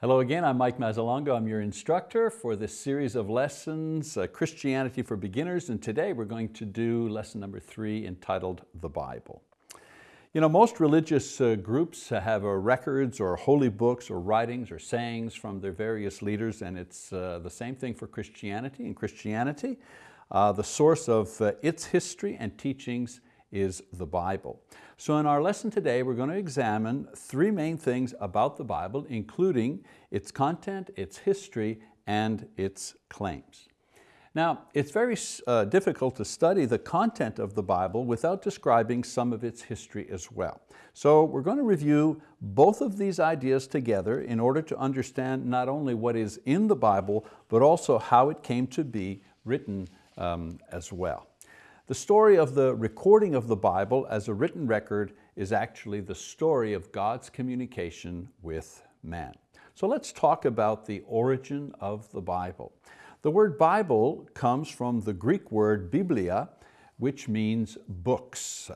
Hello again, I'm Mike Mazzalongo. I'm your instructor for this series of lessons, uh, Christianity for Beginners, and today we're going to do lesson number three entitled The Bible. You know, most religious uh, groups have uh, records or holy books or writings or sayings from their various leaders and it's uh, the same thing for Christianity. In Christianity, uh, the source of uh, its history and teachings is the Bible. So in our lesson today, we're going to examine three main things about the Bible, including its content, its history, and its claims. Now, it's very uh, difficult to study the content of the Bible without describing some of its history as well. So we're going to review both of these ideas together in order to understand not only what is in the Bible, but also how it came to be written um, as well. The story of the recording of the Bible as a written record is actually the story of God's communication with man. So let's talk about the origin of the Bible. The word Bible comes from the Greek word biblia, which means books.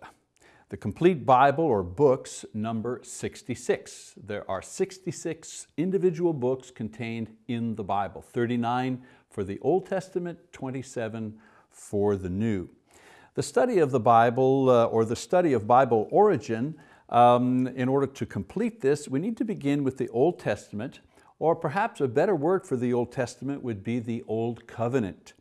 The complete Bible or books number 66. There are 66 individual books contained in the Bible, 39 for the Old Testament, 27 for the New. The study of the Bible uh, or the study of Bible origin, um, in order to complete this, we need to begin with the Old Testament, or perhaps a better word for the Old Testament would be the Old Covenant.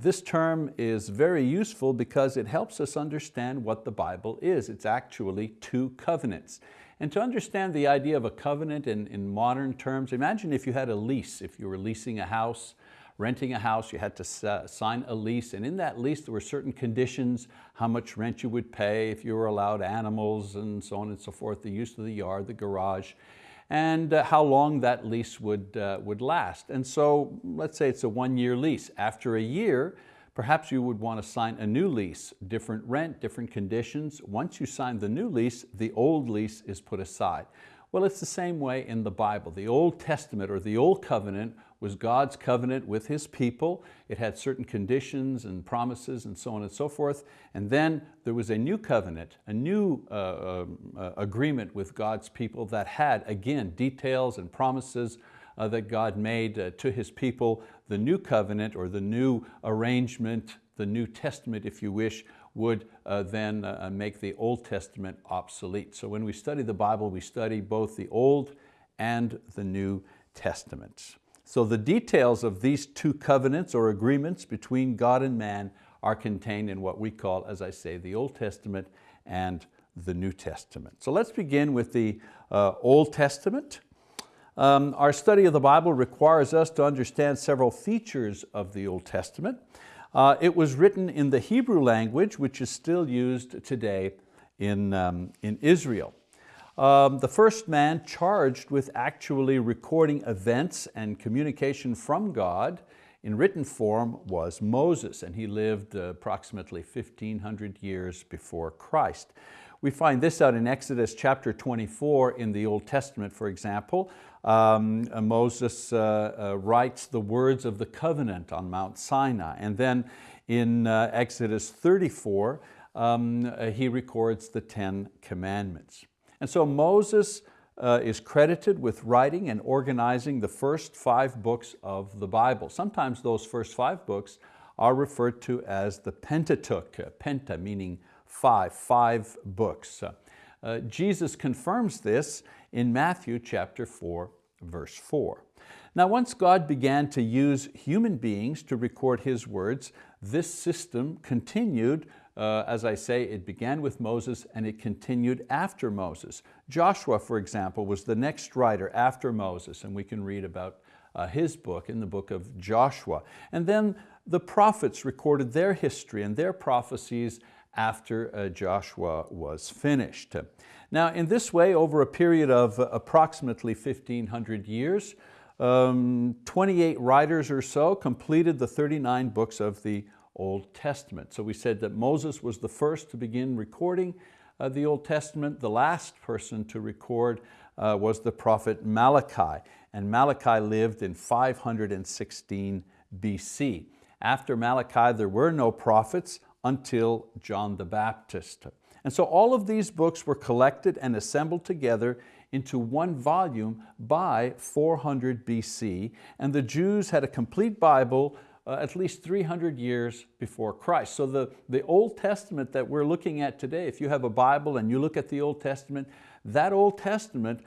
This term is very useful because it helps us understand what the Bible is. It's actually two covenants. And to understand the idea of a covenant in, in modern terms, imagine if you had a lease, if you were leasing a house, renting a house, you had to sign a lease, and in that lease there were certain conditions, how much rent you would pay, if you were allowed animals, and so on and so forth, the use of the yard, the garage, and uh, how long that lease would, uh, would last. And so let's say it's a one-year lease. After a year, perhaps you would want to sign a new lease, different rent, different conditions. Once you sign the new lease, the old lease is put aside. Well, it's the same way in the Bible. The Old Testament or the Old Covenant was God's covenant with His people. It had certain conditions and promises and so on and so forth. And then there was a new covenant, a new uh, uh, agreement with God's people that had, again, details and promises uh, that God made uh, to His people. The new covenant or the new arrangement, the New Testament if you wish, would uh, then uh, uh, make the Old Testament obsolete. So when we study the Bible, we study both the Old and the New Testaments. So the details of these two covenants or agreements between God and man are contained in what we call, as I say, the Old Testament and the New Testament. So let's begin with the uh, Old Testament. Um, our study of the Bible requires us to understand several features of the Old Testament. Uh, it was written in the Hebrew language, which is still used today in, um, in Israel. Um, the first man charged with actually recording events and communication from God in written form was Moses, and he lived approximately 1500 years before Christ. We find this out in Exodus chapter 24 in the Old Testament, for example. Um, Moses uh, uh, writes the words of the covenant on Mount Sinai. And then in uh, Exodus 34, um, uh, he records the Ten Commandments. And so Moses uh, is credited with writing and organizing the first five books of the Bible. Sometimes those first five books are referred to as the Pentateuch, penta meaning five, five books. Uh, Jesus confirms this in Matthew chapter 4, verse 4. Now once God began to use human beings to record His words, this system continued, uh, as I say, it began with Moses and it continued after Moses. Joshua, for example, was the next writer after Moses, and we can read about uh, his book in the book of Joshua. And then the prophets recorded their history and their prophecies after uh, Joshua was finished. Now in this way, over a period of approximately 1500 years, um, 28 writers or so completed the 39 books of the Old Testament. So we said that Moses was the first to begin recording uh, the Old Testament. The last person to record uh, was the prophet Malachi. And Malachi lived in 516 BC. After Malachi, there were no prophets until John the Baptist. And so all of these books were collected and assembled together into one volume by 400 BC, and the Jews had a complete Bible uh, at least 300 years before Christ. So the, the Old Testament that we're looking at today, if you have a Bible and you look at the Old Testament, that Old Testament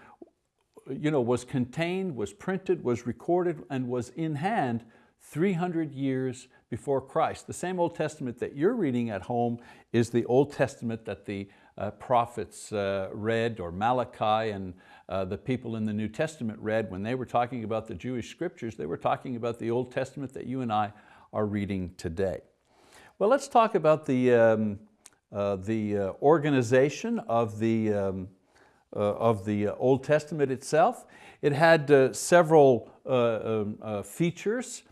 you know, was contained, was printed, was recorded, and was in hand 300 years before Christ. The same Old Testament that you're reading at home is the Old Testament that the uh, prophets uh, read, or Malachi and uh, the people in the New Testament read. When they were talking about the Jewish scriptures, they were talking about the Old Testament that you and I are reading today. Well, let's talk about the, um, uh, the uh, organization of the, um, uh, of the Old Testament itself. It had several um, features.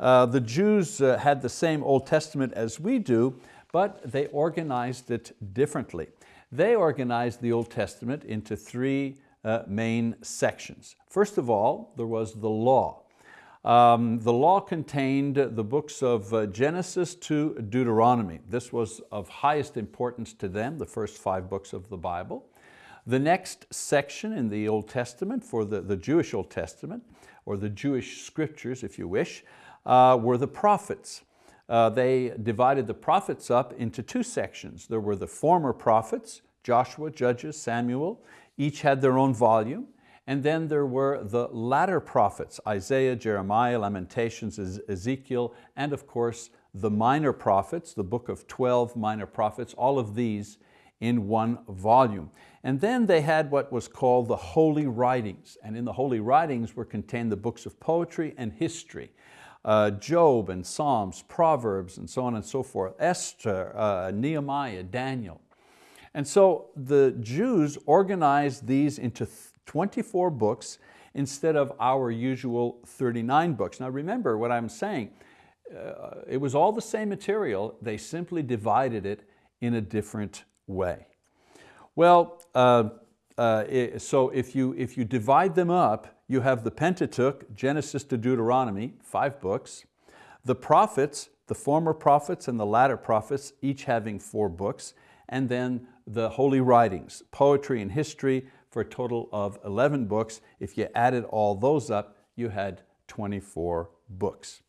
the Jews had the same Old Testament as we do, but they organized it differently. They organized the Old Testament into three uh, main sections. First of all, there was the law. Um, the law contained the books of uh, Genesis to Deuteronomy. This was of highest importance to them, the first five books of the Bible. The next section in the Old Testament, for the, the Jewish Old Testament, or the Jewish scriptures if you wish, uh, were the prophets uh, they divided the prophets up into two sections. There were the former prophets, Joshua, Judges, Samuel, each had their own volume. And then there were the latter prophets, Isaiah, Jeremiah, Lamentations, Ezekiel, and of course the minor prophets, the book of 12 minor prophets, all of these in one volume. And then they had what was called the Holy Writings. And in the Holy Writings were contained the books of poetry and history uh, Job and Psalms, Proverbs, and so on and so forth, Esther, uh, Nehemiah, Daniel. And so the Jews organized these into 24 books instead of our usual 39 books. Now remember what I'm saying, uh, it was all the same material, they simply divided it in a different way. Well, uh, uh, so if you, if you divide them up, you have the Pentateuch, Genesis to Deuteronomy, five books. The prophets, the former prophets and the latter prophets, each having four books. And then the holy writings, poetry and history, for a total of 11 books. If you added all those up, you had 24 books.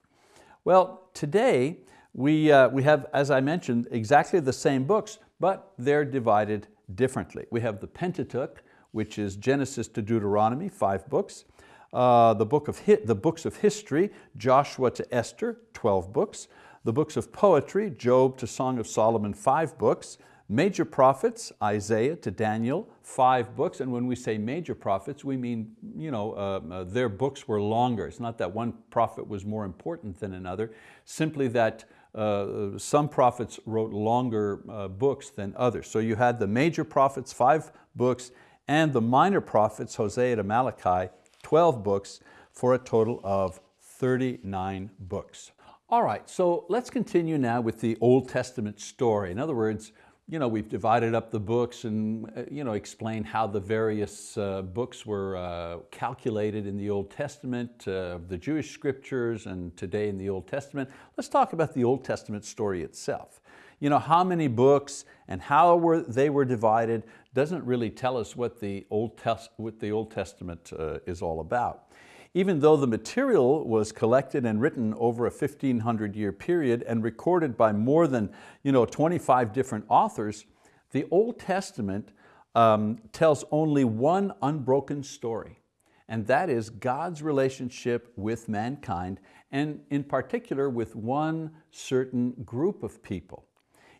Well, today we, uh, we have, as I mentioned, exactly the same books, but they're divided differently. We have the Pentateuch, which is Genesis to Deuteronomy, five books. Uh, the, book of the books of history, Joshua to Esther, 12 books. The books of poetry, Job to Song of Solomon, five books. Major prophets, Isaiah to Daniel, five books. And when we say major prophets, we mean you know, uh, uh, their books were longer. It's not that one prophet was more important than another, simply that uh, some prophets wrote longer uh, books than others. So you had the major prophets, five books, and the minor prophets, Hosea to Malachi, 12 books for a total of 39 books. All right, so let's continue now with the Old Testament story. In other words, you know, we've divided up the books and uh, you know, explained how the various uh, books were uh, calculated in the Old Testament, uh, the Jewish scriptures and today in the Old Testament. Let's talk about the Old Testament story itself. You know, how many books and how were, they were divided doesn't really tell us what the Old, Test, what the Old Testament uh, is all about. Even though the material was collected and written over a 1500 year period and recorded by more than you know, 25 different authors, the Old Testament um, tells only one unbroken story, and that is God's relationship with mankind, and in particular with one certain group of people.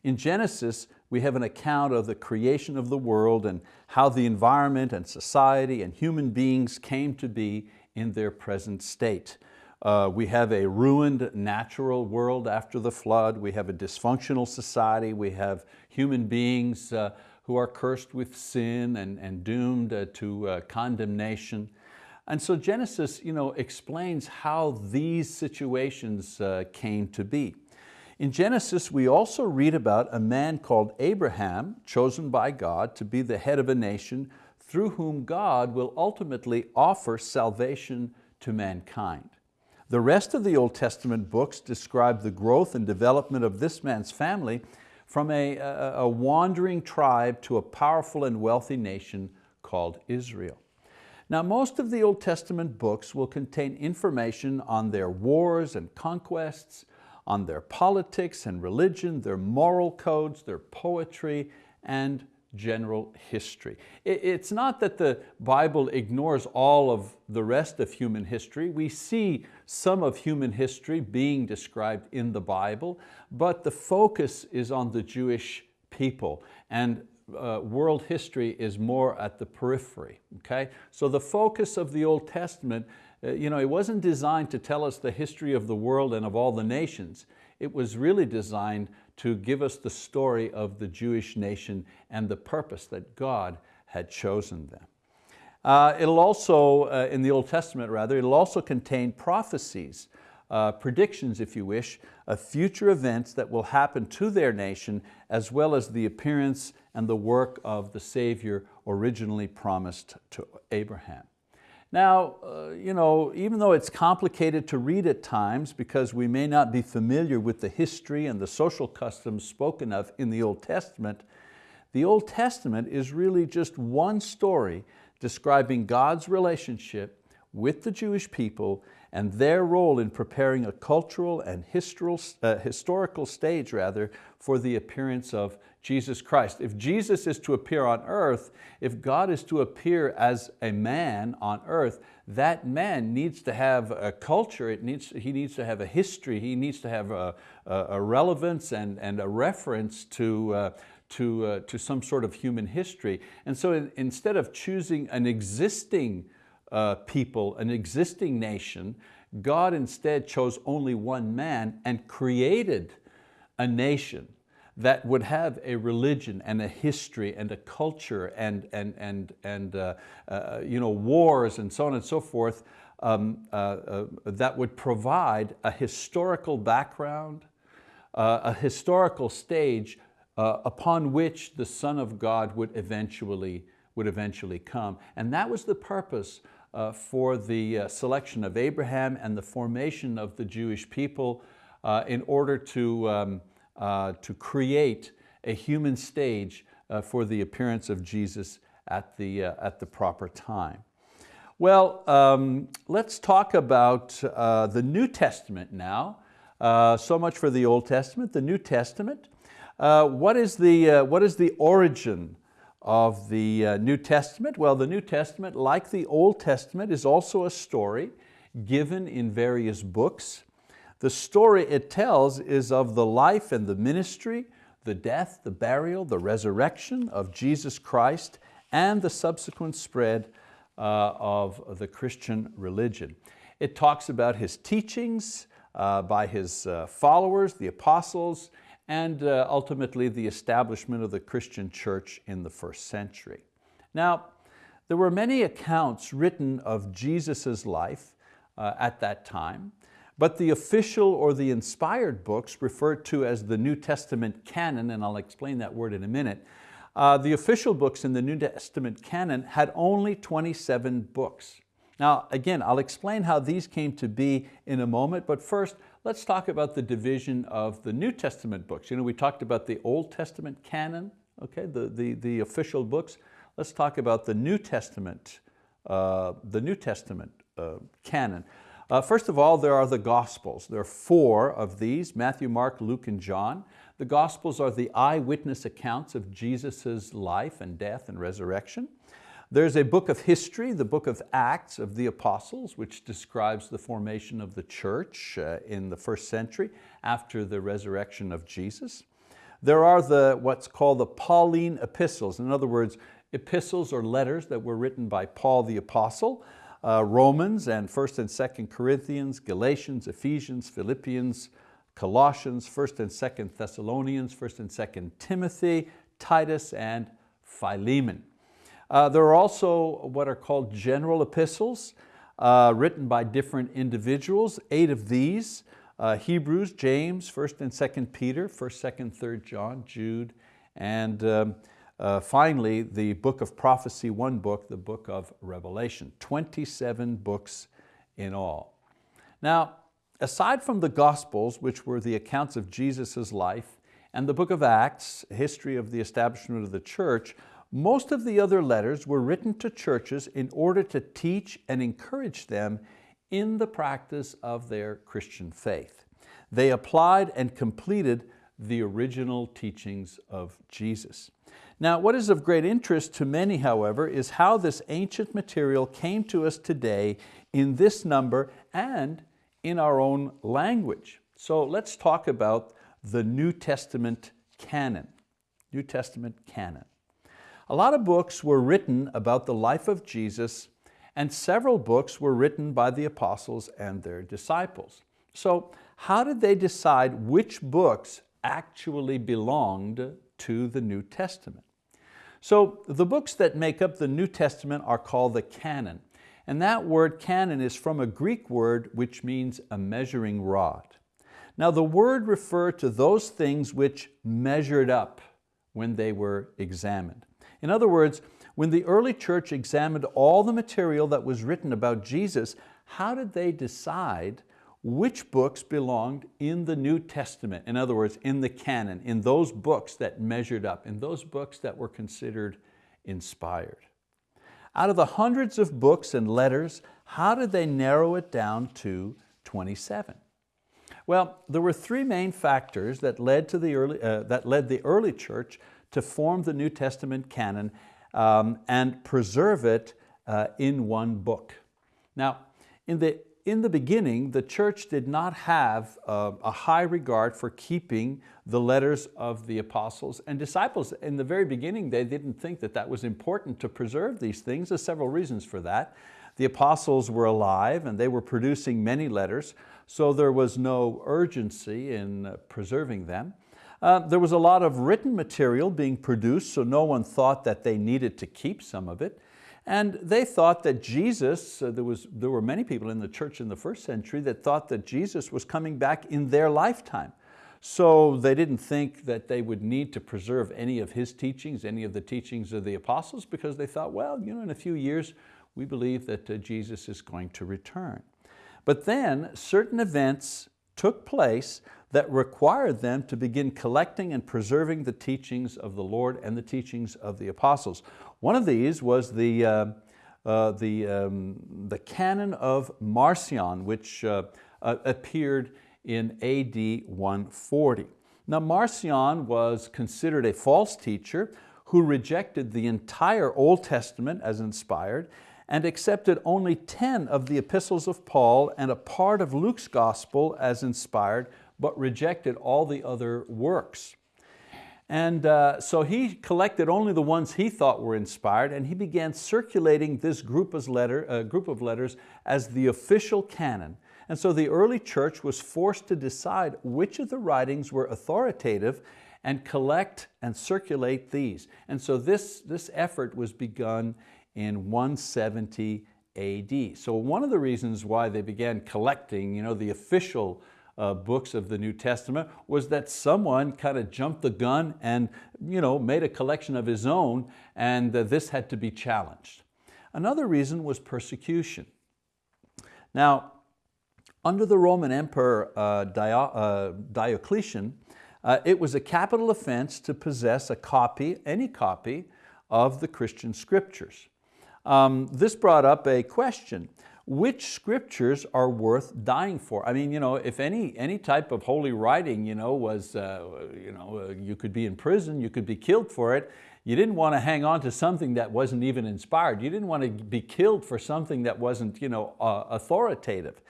In Genesis, we have an account of the creation of the world and how the environment and society and human beings came to be in their present state. Uh, we have a ruined natural world after the flood. We have a dysfunctional society. We have human beings uh, who are cursed with sin and, and doomed uh, to uh, condemnation. And so Genesis you know, explains how these situations uh, came to be. In Genesis, we also read about a man called Abraham, chosen by God to be the head of a nation through whom God will ultimately offer salvation to mankind. The rest of the Old Testament books describe the growth and development of this man's family from a, a, wandering tribe to a powerful and wealthy nation called Israel. Now most of the Old Testament books will contain information on their wars and conquests, on their politics and religion, their moral codes, their poetry, and general history. It's not that the Bible ignores all of the rest of human history. We see some of human history being described in the Bible, but the focus is on the Jewish people and uh, world history is more at the periphery, okay? So the focus of the Old Testament, uh, you know, it wasn't designed to tell us the history of the world and of all the nations. It was really designed to give us the story of the Jewish nation and the purpose that God had chosen them. Uh, it'll also, uh, in the Old Testament rather, it'll also contain prophecies, uh, predictions if you wish, of future events that will happen to their nation as well as the appearance and the work of the Savior originally promised to Abraham. Now, uh, you know, even though it's complicated to read at times because we may not be familiar with the history and the social customs spoken of in the Old Testament, the Old Testament is really just one story describing God's relationship with the Jewish people and their role in preparing a cultural and uh, historical stage rather, for the appearance of Jesus Christ. If Jesus is to appear on earth, if God is to appear as a man on earth, that man needs to have a culture, it needs, he needs to have a history, he needs to have a, a relevance and, and a reference to, uh, to, uh, to some sort of human history. And so in, instead of choosing an existing uh, people, an existing nation, God instead chose only one man and created a nation that would have a religion and a history and a culture and, and, and, and uh, uh, you know, wars and so on and so forth um, uh, uh that would provide a historical background, uh, a historical stage uh, upon which the Son of God would eventually, would eventually come. And that was the purpose for the selection of Abraham and the formation of the Jewish people in order to um, uh, to create a human stage uh, for the appearance of Jesus at the, uh, at the proper time. Well, um, let's talk about uh, the New Testament now. Uh, so much for the Old Testament, the New Testament. Uh, what, is the, what is the origin of the New Testament? Well, the New Testament, like the Old Testament, is also a story given in various books. The story it tells is of the life and the ministry, the death, the burial, the resurrection of Jesus Christ and the subsequent spread uh, of the Christian religion. It talks about His teachings uh, by His uh, followers, the apostles, and uh, ultimately the establishment of the Christian church in the first century. Now, there were many accounts written of Jesus' life uh, at that time. But the official or the inspired books referred to as the New Testament canon, and I'll explain that word in a minute, uh, the official books in the New Testament canon had only 27 books. Now again, I'll explain how these came to be in a moment, but first let's talk about the division of the New Testament books. You know, we talked about the Old Testament canon, okay, the, the, the official books. Let's talk about the New Testament, uh, the New Testament uh, canon. Uh, first of all, there are the Gospels. There are four of these, Matthew, Mark, Luke, and John. The Gospels are the eyewitness accounts of Jesus' life and death and resurrection. There's a book of history, the book of Acts of the Apostles, which describes the formation of the church uh, in the first century after the resurrection of Jesus. There are the, what's called the Pauline epistles. In other words, epistles or letters that were written by Paul the Apostle uh, Romans and 1st and 2nd Corinthians, Galatians, Ephesians, Philippians, Colossians, 1st and 2nd Thessalonians, 1st and 2nd Timothy, Titus, and Philemon. Uh, there are also what are called general epistles uh, written by different individuals, eight of these, uh, Hebrews, James, 1st and 2nd Peter, 1st, 2nd, 3rd John, Jude, and um, uh, finally, the book of prophecy, one book, the book of Revelation, 27 books in all. Now, aside from the Gospels, which were the accounts of Jesus' life, and the book of Acts, history of the establishment of the church, Most of the other letters were written to churches in order to teach and encourage them in the practice of their Christian faith. They applied and completed the original teachings of Jesus. Now, what is of great interest to many, however, is how this ancient material came to us today in this number and in our own language. So let's talk about the New Testament canon. New Testament canon. A lot of books were written about the life of Jesus and several books were written by the apostles and their disciples. So how did they decide which books actually belonged to the New Testament? So the books that make up the New Testament are called the canon. And that word canon is from a Greek word which means a measuring rod. Now the word referred to those things which measured up when they were examined. In other words, when the early church examined all the material that was written about Jesus, how did they decide which books belonged in the New Testament? In other words, in the canon, in those books that measured up, in those books that were considered inspired. Out of the hundreds of books and letters, how did they narrow it down to 27? Well, there were three main factors that led, to the early, uh, that led the early church to form the New Testament canon um, and preserve it uh, in one book. Now, in the, in the beginning, the church did not have a high regard for keeping the letters of the apostles and disciples. In the very beginning, they didn't think that that was important to preserve these things. There's several reasons for that. The apostles were alive and they were producing many letters, so there was no urgency in uh, preserving them. Uh, there was a lot of written material being produced, so no one thought that they needed to keep some of it. And they thought that Jesus, uh, there, was, there were many people in the church in the first century that thought that Jesus was coming back in their lifetime. So they didn't think that they would need to preserve any of his teachings, any of the teachings of the apostles, because they thought, well, you know, in a few years, we believe that uh, Jesus is going to return. But then certain events took place that required them to begin collecting and preserving the teachings of the Lord and the teachings of the apostles. One of these was the, uh, uh, the, um, the canon of Marcion, which uh, uh appeared in AD 140. Now Marcion was considered a false teacher who rejected the entire Old Testament as inspired and accepted only 10 of the epistles of Paul and a part of Luke's gospel as inspired, but rejected all the other works. And uh, so he collected only the ones he thought were inspired and he began circulating this group of, letter, uh, group of letters as the official canon. And so the early church was forced to decide which of the writings were authoritative and collect and circulate these. And so this, this effort was begun in 170 AD. So one of the reasons why they began collecting you know, the official uh, books of the New Testament was that someone kind of jumped the gun and you know, made a collection of his own and uh, this had to be challenged. Another reason was persecution. Now, under the Roman Emperor uh, Dio, uh, Diocletian, uh, it was a capital offense to possess a copy, any copy, of the Christian scriptures. Um, this brought up a question which scriptures are worth dying for? I mean, you know, if any, any type of holy writing you know, was, uh, you, know, uh, you could be in prison, you could be killed for it, you didn't want to hang on to something that wasn't even inspired. You didn't want to be killed for something that wasn't you know, uh, authoritative.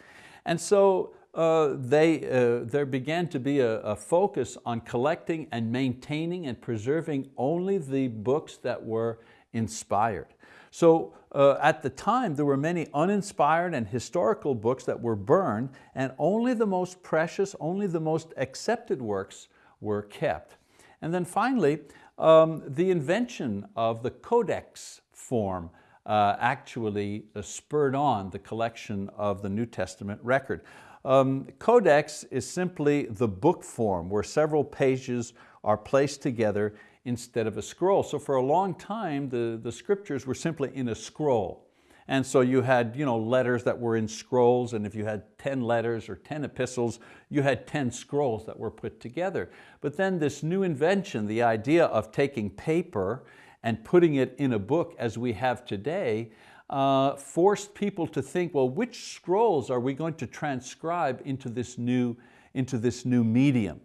And so uh, they, uh, there began to be a, a, focus on collecting and maintaining and preserving only the books that were inspired. So uh, at the time, there were many uninspired and historical books that were burned and only the most precious, only the most accepted works were kept. And then finally, um, the invention of the codex form uh, actually uh, spurred on the collection of the New Testament record. Um, codex is simply the book form where several pages are placed together instead of a scroll. So for a long time, the, the scriptures were simply in a scroll. And so you had you know, letters that were in scrolls, and if you had 10 letters or 10 epistles, you had 10 scrolls that were put together. But then this new invention, the idea of taking paper and putting it in a book as we have today uh, forced people to think, well, which scrolls are we going to transcribe into this new, into this new medium?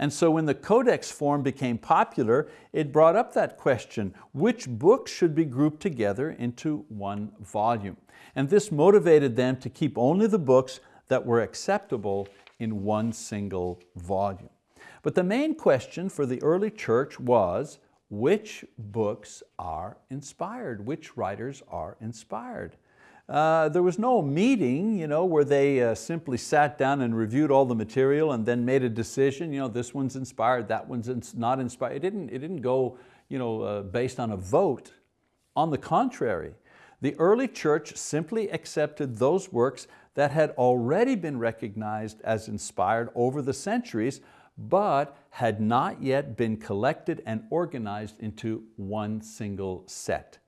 And so when the codex form became popular, it brought up that question, which books should be grouped together into one volume? And this motivated them to keep only the books that were acceptable in one single volume. But the main question for the early church was, which books are inspired? Which writers are inspired? Uh, there was no meeting you know, where they uh, simply sat down and reviewed all the material and then made a decision, you know, this one's inspired, that one's not inspired. It didn't, it didn't go you know, uh, based on a vote. On the contrary, the early church simply accepted those works that had already been recognized as inspired over the centuries, but had not yet been collected and organized into one single set.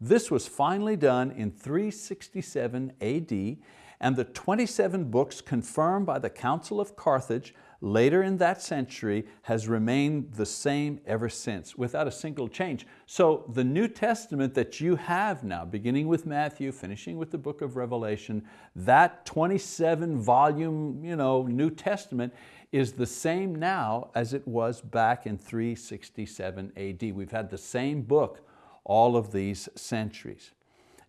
This was finally done in 367 AD and the 27 books confirmed by the Council of Carthage later in that century has remained the same ever since without a single change. So the New Testament that you have now, beginning with Matthew, finishing with the book of Revelation, that 27 volume you know, New Testament is the same now as it was back in 367 AD. We've had the same book all of these centuries.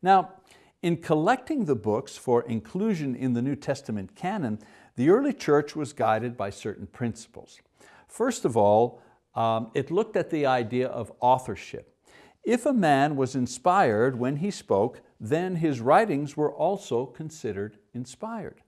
Now, in collecting the books for inclusion in the New Testament canon, the early church was guided by certain principles. First of all, um, it looked at the idea of authorship. If a man was inspired when he spoke, then his writings were also considered inspired.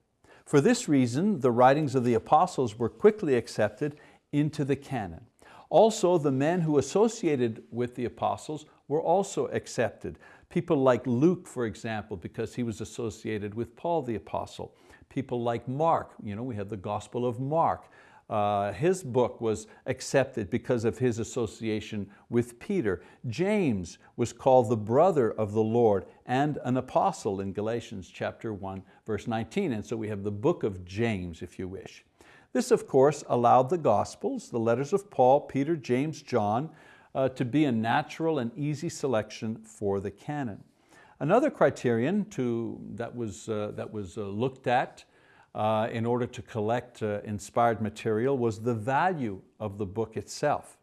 For this reason, the writings of the apostles were quickly accepted into the canon. Also, the men who associated with the apostles were also accepted. People like Luke, for example, because he was associated with Paul the apostle. People like Mark, you know, we have the Gospel of Mark. Uh, his book was accepted because of his association with Peter. James was called the brother of the Lord and an apostle in Galatians chapter 1, verse 19. And so we have the book of James, if you wish. This, of course, allowed the Gospels, the letters of Paul, Peter, James, John, uh, to be a natural and easy selection for the canon. Another criterion to, that was, uh, that was uh, looked at uh, in order to collect uh, inspired material was the value of the book itself.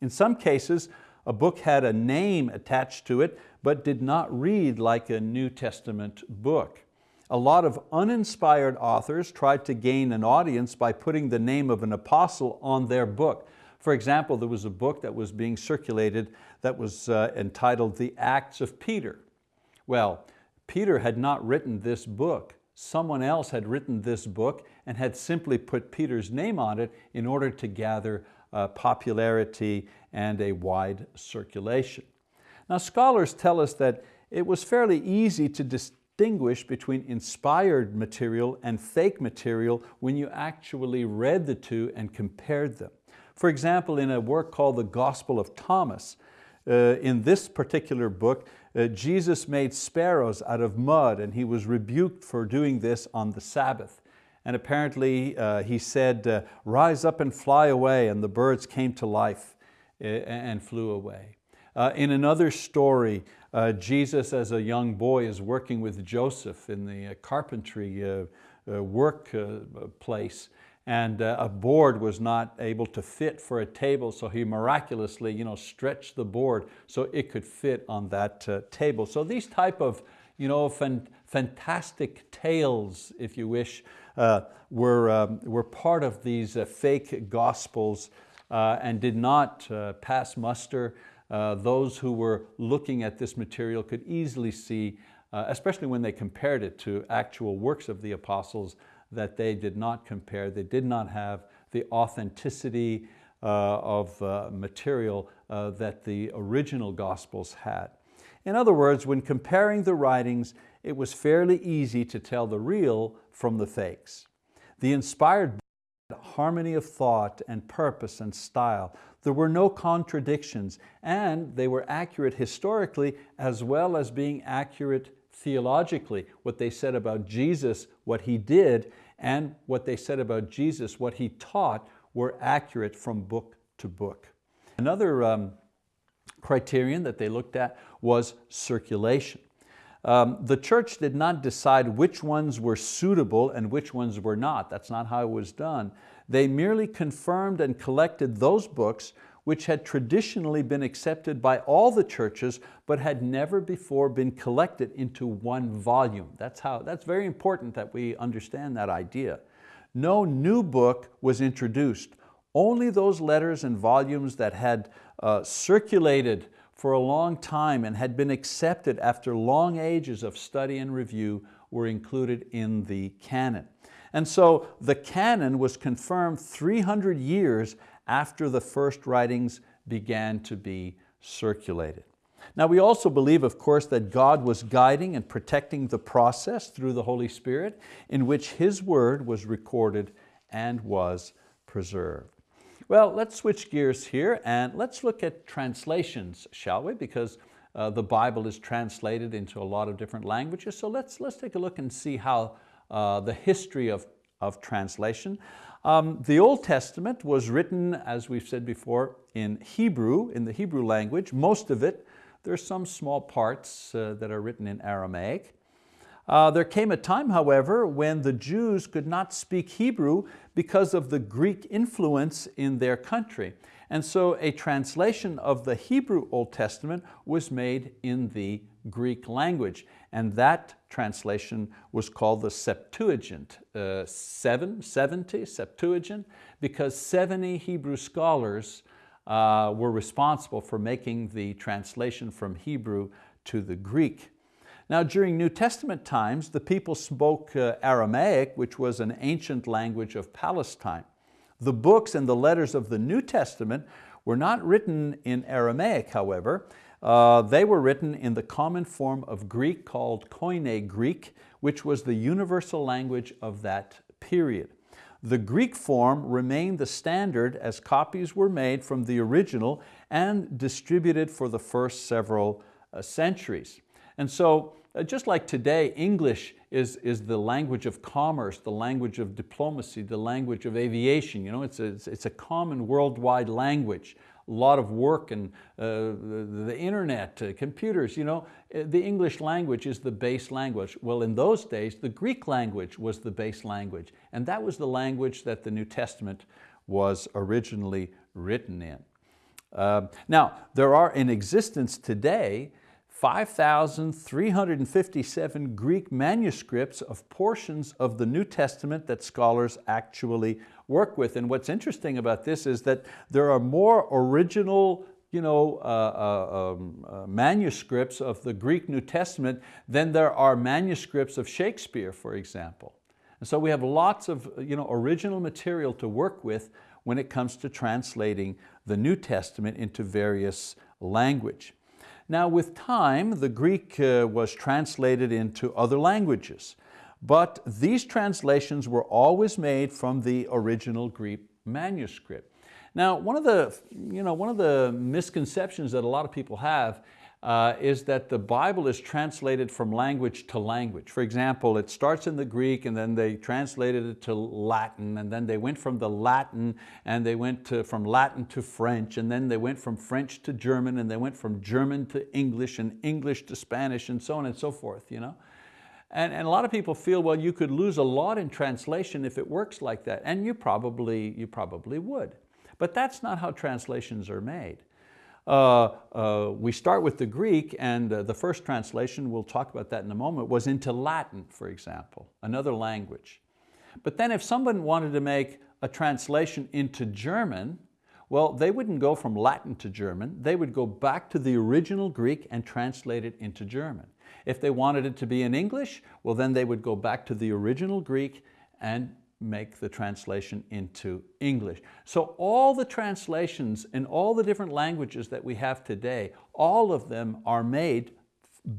In some cases, a book had a name attached to it, but did not read like a New Testament book. A lot of uninspired authors tried to gain an audience by putting the name of an apostle on their book. For example, there was a book that was being circulated that was uh, entitled The Acts of Peter. Well, Peter had not written this book. Someone else had written this book and had simply put Peter's name on it in order to gather uh, popularity and a wide circulation. Now scholars tell us that it was fairly easy to distinguish between inspired material and fake material when you actually read the two and compared them. For example, in a work called The Gospel of Thomas, uh, in this particular book, uh, Jesus made sparrows out of mud and he was rebuked for doing this on the Sabbath. And apparently uh, he said, uh, rise up and fly away, and the birds came to life uh, and flew away. Uh, in another story, Jesus as a young boy is working with Joseph in the carpentry uh, uh, work place and a board was not able to fit for a table so he miraculously you know, stretched the board so it could fit on that table. So these type of you know, fan fantastic tales, if you wish, were, um, were part of these fake gospels and did not pass muster uh, those who were looking at this material could easily see, uh, especially when they compared it to actual works of the apostles, that they did not compare, they did not have the authenticity uh, of uh, material uh, that the original Gospels had. In other words, when comparing the writings, it was fairly easy to tell the real from the fakes. The inspired harmony of thought and purpose and style. There were no contradictions and they were accurate historically as well as being accurate theologically. What they said about Jesus, what He did, and what they said about Jesus, what He taught, were accurate from book to book. Another um, criterion that they looked at was circulation. Um, the church did not decide which ones were suitable and which ones were not. That's not how it was done. They merely confirmed and collected those books which had traditionally been accepted by all the churches but had never before been collected into one volume. That's, how, that's very important that we understand that idea. No new book was introduced. Only those letters and volumes that had uh, circulated for a long time and had been accepted after long ages of study and review were included in the canon. And so the canon was confirmed 300 years after the first writings began to be circulated. Now we also believe, of course, that God was guiding and protecting the process through the Holy Spirit in which His word was recorded and was preserved. Well, let's switch gears here and let's look at translations, shall we? Because uh, the Bible is translated into a lot of different languages. So let's, let's take a look and see how uh, the history of, of translation. Um, the Old Testament was written, as we've said before, in Hebrew, in the Hebrew language, most of it. There's some small parts uh, that are written in Aramaic. Uh, there came a time, however, when the Jews could not speak Hebrew because of the Greek influence in their country. And so a translation of the Hebrew Old Testament was made in the Greek language. And that translation was called the Septuagint, uh, seven, 70, Septuagint, because 70 Hebrew scholars uh, were responsible for making the translation from Hebrew to the Greek. Now during New Testament times, the people spoke uh, Aramaic, which was an ancient language of Palestine. The books and the letters of the New Testament were not written in Aramaic, however. Uh, they were written in the common form of Greek called Koine Greek, which was the universal language of that period. The Greek form remained the standard as copies were made from the original and distributed for the first several uh, centuries. And so uh, just like today, English is, is the language of commerce, the language of diplomacy, the language of aviation. You know, it's, a, it's a common worldwide language. Lot of work and uh, the, the, internet, uh, computers, you know, uh, the English language is the base language. Well, in those days, the Greek language was the base language. And that was the language that the New Testament was originally written in. Uh, now, there are in existence today 5,357 Greek manuscripts of portions of the New Testament that scholars actually work with. And what's interesting about this is that there are more original you know, uh, uh, um, uh, manuscripts of the Greek New Testament than there are manuscripts of Shakespeare, for example. And so we have lots of you know, original material to work with when it comes to translating the New Testament into various language. Now with time, the Greek uh, was translated into other languages, but these translations were always made from the original Greek manuscript. Now one of the, you know, one of the misconceptions that a lot of people have uh, is that the Bible is translated from language to language. For example, it starts in the Greek and then they translated it to Latin and then they went from the Latin and they went to, from Latin to French and then they went from French to German and they went from German to English and English to Spanish and so on and so forth. You know? And, and a lot of people feel, well, you could lose a lot in translation if it works like that. And you probably, you probably would. But that's not how translations are made. Uh, uh, we start with the Greek and uh, the first translation, we'll talk about that in a moment, was into Latin, for example, another language. But then if someone wanted to make a translation into German, well, they wouldn't go from Latin to German, they would go back to the original Greek and translate it into German. If they wanted it to be in English, well then they would go back to the original Greek and make the translation into English. So all the translations in all the different languages that we have today, all of them are made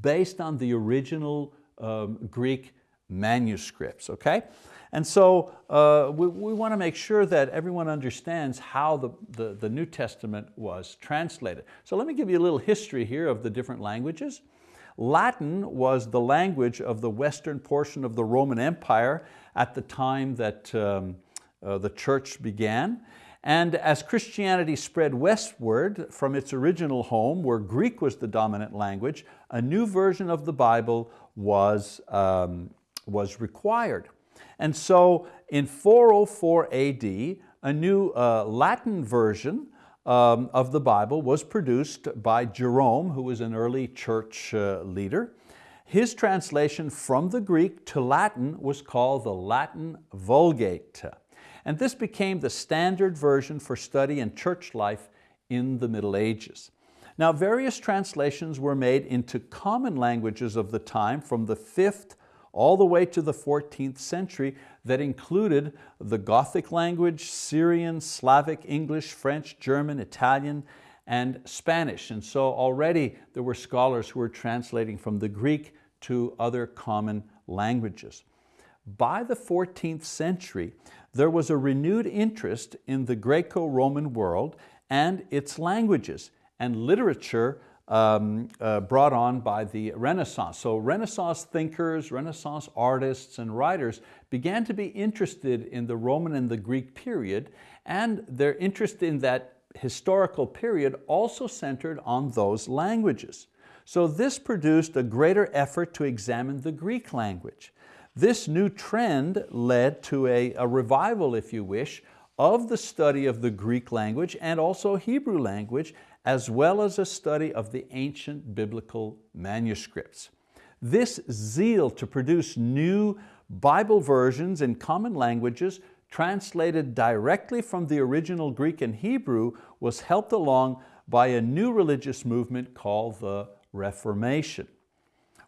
based on the original um, Greek manuscripts, okay? And so uh, we, we want to make sure that everyone understands how the, the, the New Testament was translated. So let me give you a little history here of the different languages. Latin was the language of the western portion of the Roman Empire at the time that um, uh, the church began. And as Christianity spread westward from its original home, where Greek was the dominant language, a new version of the Bible was, um, was required. And so in 404 AD, a new uh, Latin version um, of the Bible was produced by Jerome, who was an early church uh, leader. His translation from the Greek to Latin was called the Latin Vulgate. And this became the standard version for study in church life in the Middle Ages. Now various translations were made into common languages of the time from the 5th all the way to the 14th century that included the Gothic language, Syrian, Slavic, English, French, German, Italian, and Spanish. And so already there were scholars who were translating from the Greek to other common languages. By the 14th century, there was a renewed interest in the Greco-Roman world and its languages and literature um, uh, brought on by the Renaissance. So Renaissance thinkers, Renaissance artists and writers began to be interested in the Roman and the Greek period and their interest in that historical period also centered on those languages. So this produced a greater effort to examine the Greek language. This new trend led to a, a revival, if you wish, of the study of the Greek language and also Hebrew language, as well as a study of the ancient biblical manuscripts. This zeal to produce new Bible versions in common languages translated directly from the original Greek and Hebrew was helped along by a new religious movement called the Reformation.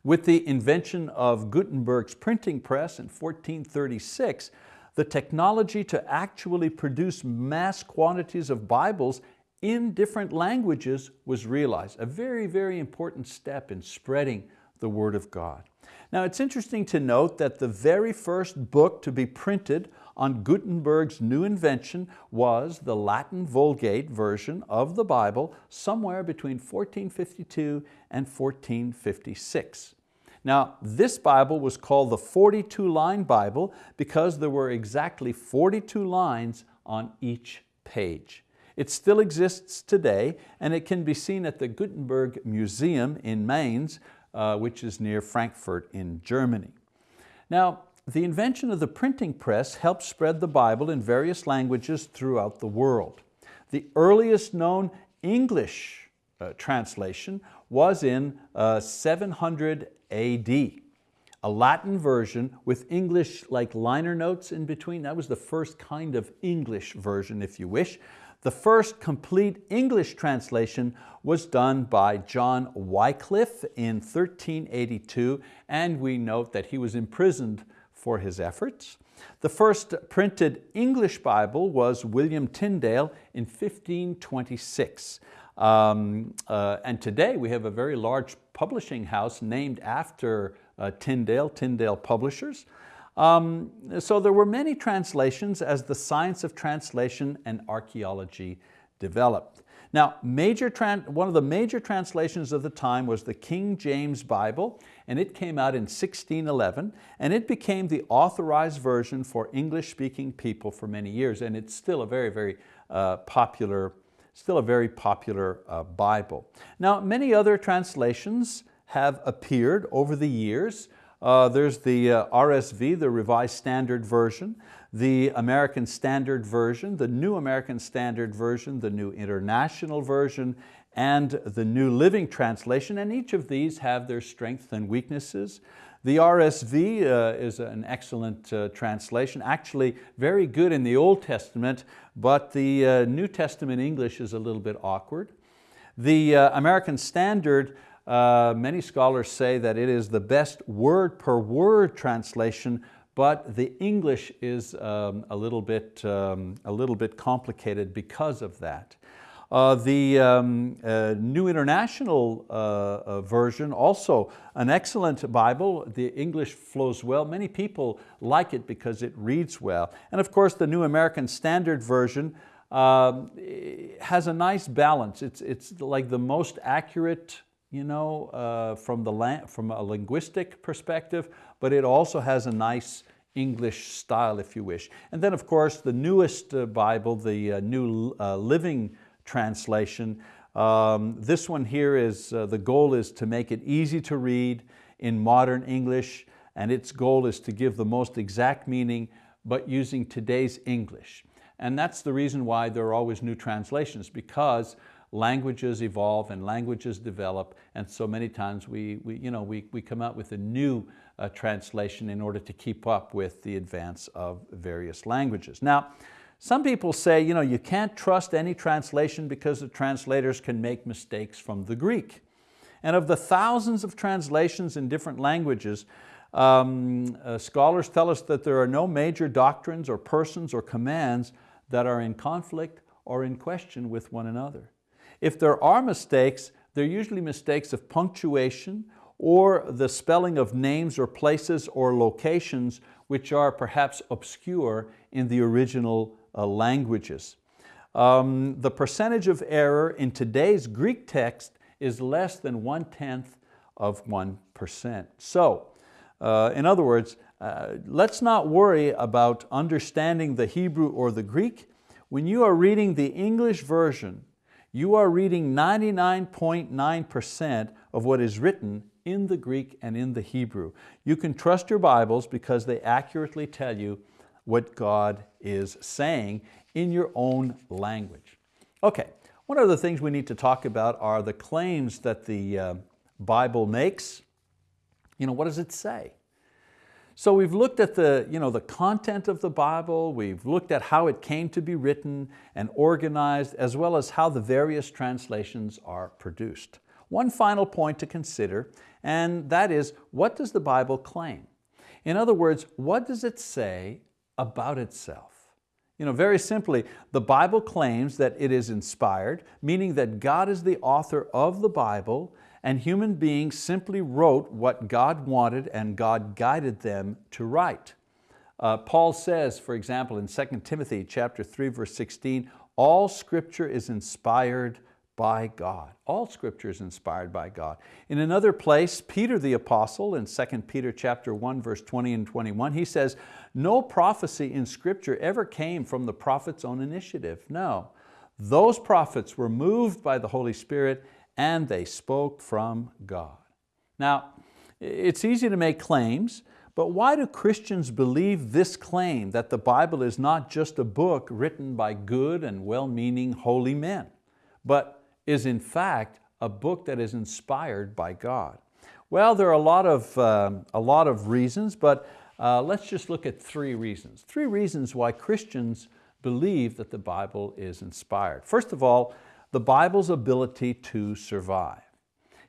With the invention of Gutenberg's printing press in 1436, the technology to actually produce mass quantities of Bibles in different languages was realized, a very, very important step in spreading the word of God. Now it's interesting to note that the very first book to be printed on Gutenberg's new invention was the Latin Vulgate version of the Bible somewhere between 1452 and 1456. Now, this Bible was called the 42-line Bible because there were exactly 42 lines on each page. It still exists today and it can be seen at the Gutenberg Museum in Mainz, uh, which is near Frankfurt in Germany. Now, the invention of the printing press helped spread the Bible in various languages throughout the world. The earliest known English uh, translation was in uh, 700 AD. A Latin version with English like liner notes in between. That was the first kind of English version, if you wish. The first complete English translation was done by John Wycliffe in 1382, and we note that he was imprisoned for his efforts. The first printed English Bible was William Tyndale in 1526. Um, uh, and today we have a very large publishing house named after uh, Tyndale, Tyndale Publishers. Um, so there were many translations as the science of translation and archaeology developed. Now, major one of the major translations of the time was the King James Bible, and it came out in 1611, and it became the authorized version for English-speaking people for many years, and it's still a very, very uh, popular, still a very popular uh, Bible. Now, many other translations have appeared over the years. Uh, there's the uh, RSV, the Revised Standard Version, the American Standard Version, the New American Standard Version, the New International Version, and the New Living Translation, and each of these have their strengths and weaknesses. The RSV uh, is an excellent uh, translation, actually very good in the Old Testament, but the uh, New Testament English is a little bit awkward. The uh, American Standard uh, many scholars say that it is the best word per word translation, but the English is um, a, little bit, um, a little bit complicated because of that. Uh, the um, uh, New International uh, uh Version, also an excellent Bible. The English flows well. Many people like it because it reads well. And of course, the New American Standard Version um, has a nice balance. It's, it's like the most accurate you know, uh, from, the from a linguistic perspective, but it also has a nice English style, if you wish. And then of course, the newest Bible, the New Living Translation, um, this one here is, uh, the goal is to make it easy to read in modern English, and its goal is to give the most exact meaning, but using today's English. And that's the reason why there are always new translations, because languages evolve and languages develop, and so many times we, we, you know, we, we come out with a new uh, translation in order to keep up with the advance of various languages. Now, some people say you, know, you can't trust any translation because the translators can make mistakes from the Greek. And of the thousands of translations in different languages, um, uh, scholars tell us that there are no major doctrines or persons or commands that are in conflict or in question with one another. If there are mistakes, they're usually mistakes of punctuation or the spelling of names or places or locations which are perhaps obscure in the original uh, languages. Um, the percentage of error in today's Greek text is less than one-tenth of 1%. So, uh, in other words, uh, let's not worry about understanding the Hebrew or the Greek. When you are reading the English version, you are reading 99.9% of what is written in the Greek and in the Hebrew. You can trust your Bibles because they accurately tell you what God is saying in your own language. Okay, one of the things we need to talk about are the claims that the uh, Bible makes. You know, what does it say? So we've looked at the, you know, the content of the Bible, we've looked at how it came to be written and organized, as well as how the various translations are produced. One final point to consider, and that is, what does the Bible claim? In other words, what does it say about itself? You know, very simply, the Bible claims that it is inspired, meaning that God is the author of the Bible and human beings simply wrote what God wanted and God guided them to write. Uh, Paul says, for example, in 2 Timothy chapter 3, verse 16, all scripture is inspired by God. All scripture is inspired by God. In another place, Peter the apostle in 2 Peter chapter 1, verse 20 and 21, he says, no prophecy in scripture ever came from the prophet's own initiative. No, those prophets were moved by the Holy Spirit and they spoke from God. Now, it's easy to make claims, but why do Christians believe this claim that the Bible is not just a book written by good and well-meaning holy men, but is in fact a book that is inspired by God? Well, there are a lot of, um, a lot of reasons, but uh, let's just look at three reasons. Three reasons why Christians believe that the Bible is inspired. First of all, the Bible's ability to survive.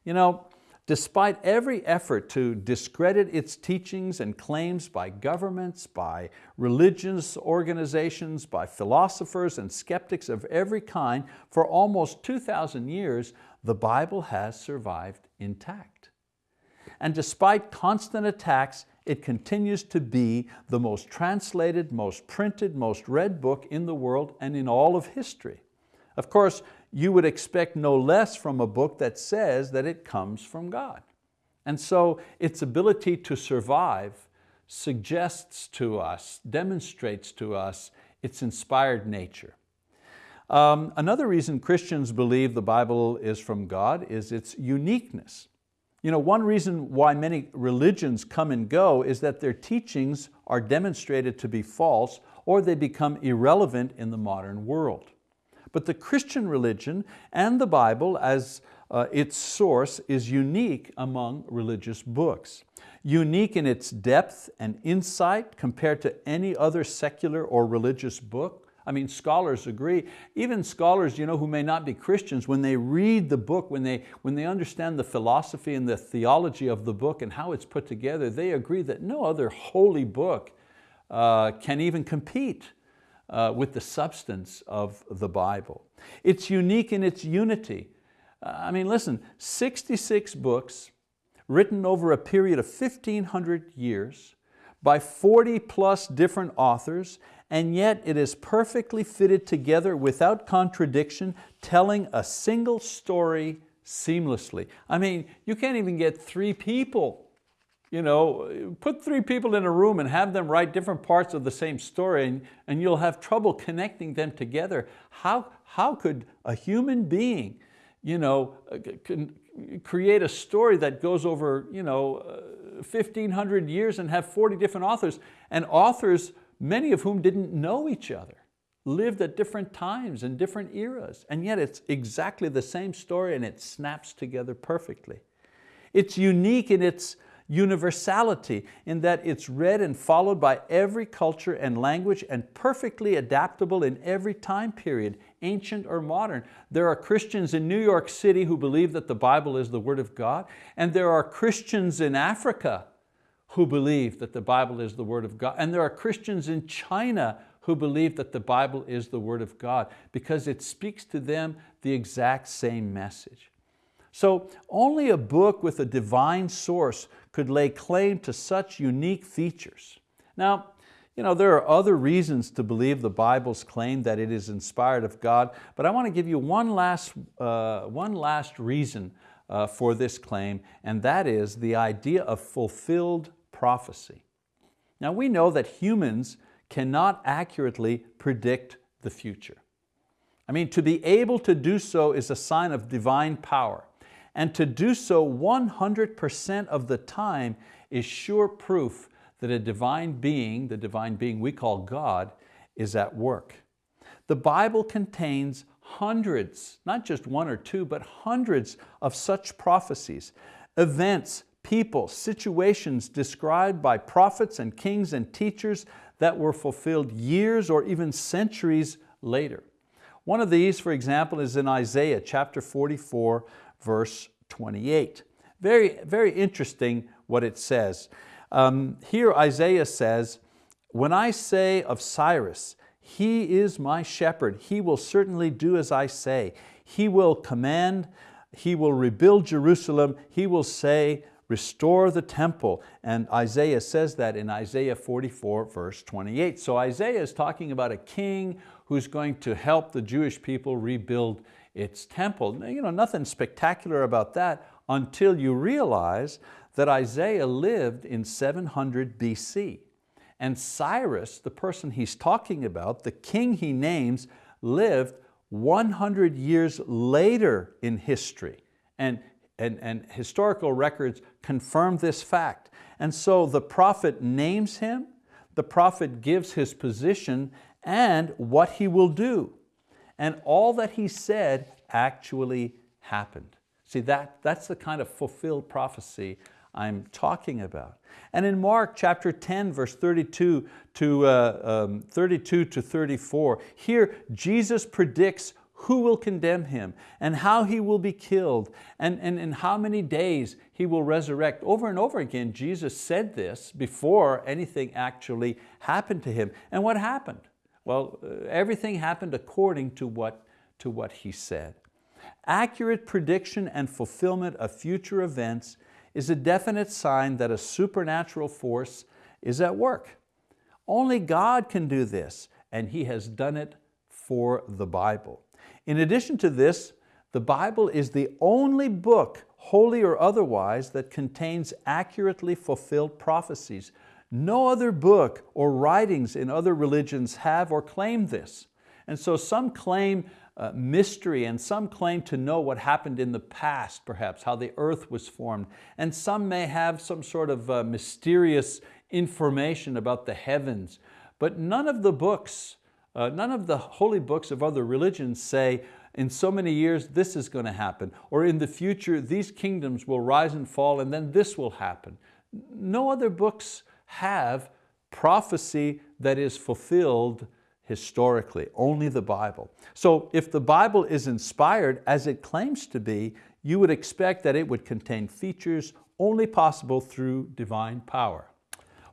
You know, despite every effort to discredit its teachings and claims by governments, by religious organizations, by philosophers and skeptics of every kind, for almost 2,000 years, the Bible has survived intact. And despite constant attacks, it continues to be the most translated, most printed, most read book in the world and in all of history. Of course, you would expect no less from a book that says that it comes from God. And so its ability to survive suggests to us, demonstrates to us its inspired nature. Um, another reason Christians believe the Bible is from God is its uniqueness. You know, one reason why many religions come and go is that their teachings are demonstrated to be false or they become irrelevant in the modern world. But the Christian religion and the Bible as uh, its source is unique among religious books. Unique in its depth and insight compared to any other secular or religious book. I mean, scholars agree. Even scholars you know, who may not be Christians, when they read the book, when they, when they understand the philosophy and the theology of the book and how it's put together, they agree that no other holy book uh, can even compete uh, with the substance of the Bible. It's unique in its unity. I mean, listen, 66 books written over a period of 1,500 years by 40 plus different authors, and yet it is perfectly fitted together without contradiction, telling a single story seamlessly. I mean, you can't even get three people you know, put three people in a room and have them write different parts of the same story and, and you'll have trouble connecting them together. How, how could a human being you know, uh, create a story that goes over you know, 1,500 uh, years and have 40 different authors, and authors, many of whom didn't know each other, lived at different times and different eras, and yet it's exactly the same story and it snaps together perfectly. It's unique in its universality in that it's read and followed by every culture and language and perfectly adaptable in every time period, ancient or modern. There are Christians in New York City who believe that the Bible is the word of God, and there are Christians in Africa who believe that the Bible is the word of God, and there are Christians in China who believe that the Bible is the word of God because it speaks to them the exact same message. So only a book with a divine source could lay claim to such unique features. Now, you know, there are other reasons to believe the Bible's claim that it is inspired of God, but I want to give you one last, uh, one last reason uh, for this claim, and that is the idea of fulfilled prophecy. Now we know that humans cannot accurately predict the future. I mean, to be able to do so is a sign of divine power and to do so 100% of the time is sure proof that a divine being, the divine being we call God, is at work. The Bible contains hundreds, not just one or two, but hundreds of such prophecies, events, people, situations described by prophets and kings and teachers that were fulfilled years or even centuries later. One of these, for example, is in Isaiah chapter 44, verse 28. Very, very interesting what it says. Um, here Isaiah says, when I say of Cyrus, he is my shepherd, he will certainly do as I say. He will command, he will rebuild Jerusalem, he will say, restore the temple. And Isaiah says that in Isaiah 44 verse 28. So Isaiah is talking about a king who's going to help the Jewish people rebuild its temple. You know, nothing spectacular about that until you realize that Isaiah lived in 700 BC. And Cyrus, the person he's talking about, the king he names, lived 100 years later in history. And, and, and historical records confirm this fact. And so the prophet names him, the prophet gives his position and what he will do and all that he said actually happened. See, that, that's the kind of fulfilled prophecy I'm talking about. And in Mark chapter 10, verse 32 to, uh, um, 32 to 34, here Jesus predicts who will condemn him and how he will be killed and, and in how many days he will resurrect. Over and over again, Jesus said this before anything actually happened to him. And what happened? Well, uh, everything happened according to what, to what he said. Accurate prediction and fulfillment of future events is a definite sign that a supernatural force is at work. Only God can do this, and He has done it for the Bible. In addition to this, the Bible is the only book, holy or otherwise, that contains accurately fulfilled prophecies no other book or writings in other religions have or claim this. And so some claim uh, mystery and some claim to know what happened in the past, perhaps, how the earth was formed. And some may have some sort of uh, mysterious information about the heavens. But none of the books, uh, none of the holy books of other religions say, in so many years this is going to happen, or in the future these kingdoms will rise and fall and then this will happen. No other books have prophecy that is fulfilled historically, only the Bible. So if the Bible is inspired as it claims to be, you would expect that it would contain features only possible through divine power.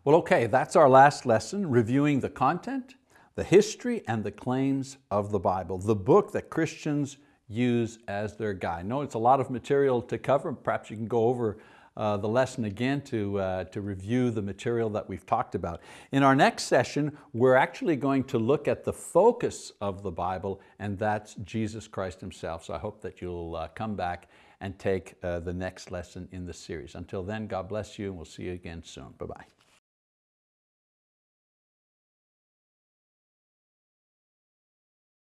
Well, okay, that's our last lesson, reviewing the content, the history, and the claims of the Bible, the book that Christians use as their guide. No, it's a lot of material to cover. Perhaps you can go over uh, the lesson again to, uh, to review the material that we've talked about. In our next session, we're actually going to look at the focus of the Bible, and that's Jesus Christ Himself. So I hope that you'll uh, come back and take uh, the next lesson in the series. Until then, God bless you, and we'll see you again soon. Bye-bye.